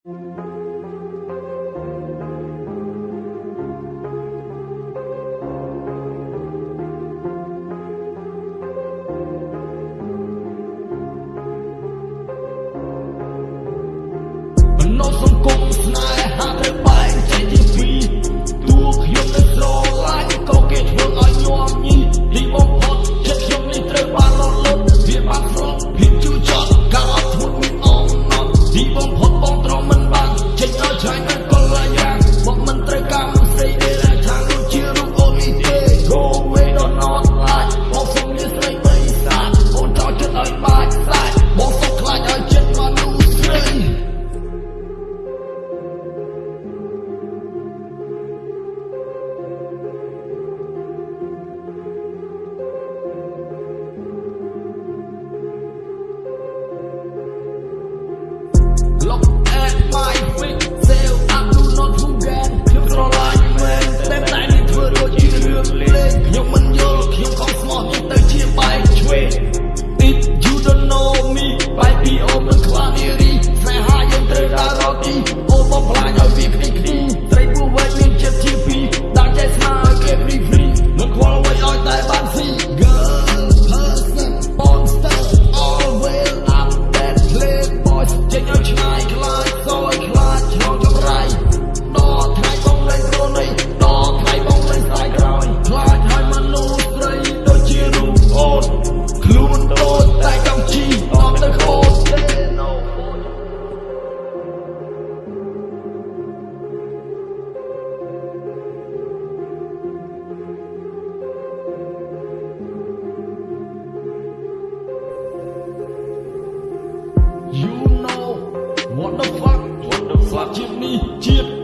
សង្គមស្នេហាត្រូវបែកចេញជាពីរតួខ្ញុំនៅស្រឡាញ់ក៏គេធ្វើឲ្យញោមញីលីប D, overfly your ជាងនេះជាតិ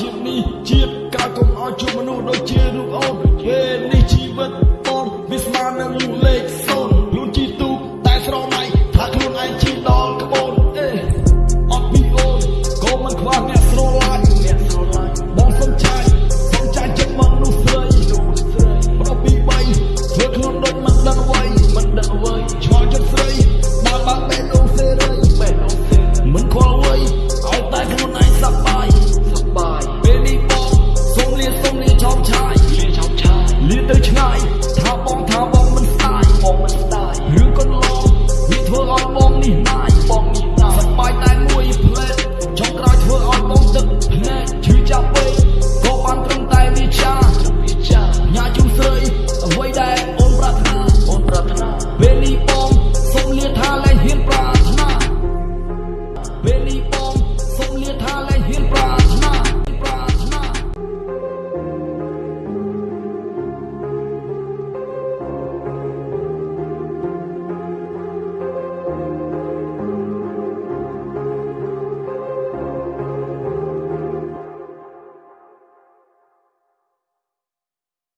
ជាតិនេះជាតិក្រោយកុំឲ្យជួបមនុស្សដូចជារូបអូនយេនេះជីវិតបងវាស្មើនឹងលេខ